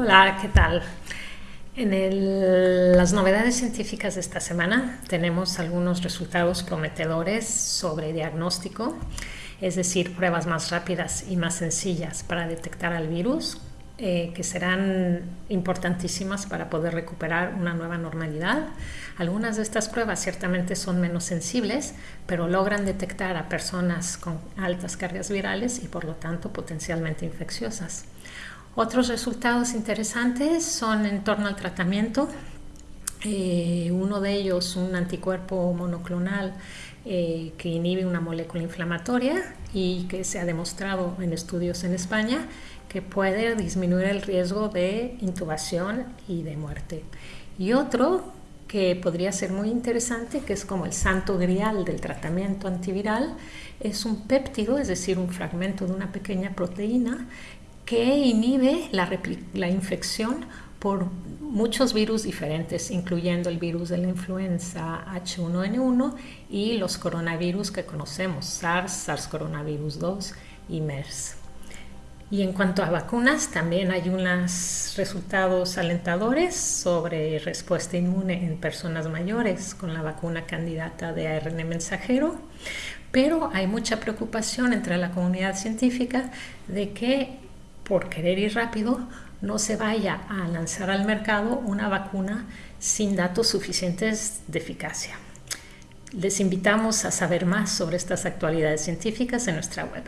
Hola, ¿qué tal? En las novedades científicas de esta semana tenemos algunos resultados prometedores sobre diagnóstico, es decir, pruebas más rápidas y más sencillas para detectar al virus, eh, que serán importantísimas para poder recuperar una nueva normalidad. Algunas de estas pruebas ciertamente son menos sensibles, pero logran detectar a personas con altas cargas virales y por lo tanto potencialmente infecciosas. Otros resultados interesantes son en torno al tratamiento. Eh, uno de ellos, un anticuerpo monoclonal eh, que inhibe una molécula inflamatoria y que se ha demostrado en estudios en España que puede disminuir el riesgo de intubación y de muerte. Y otro que podría ser muy interesante, que es como el santo grial del tratamiento antiviral, es un péptido, es decir, un fragmento de una pequeña proteína que inhibe la, la, infección por muchos virus diferentes, incluyendo el virus de la influenza H1N1 y los coronavirus que conocemos, SARS, SARS coronavirus 2 y MERS. Y en cuanto a vacunas, también hay unos resultados alentadores sobre respuesta inmune en personas mayores con la vacuna candidata de ARN mensajero, pero hay mucha preocupación entre la comunidad científica de que por querer ir rápido no se vaya a lanzar al mercado una vacuna sin datos suficientes de eficacia. Les invitamos a saber más sobre estas actualidades científicas en nuestra web.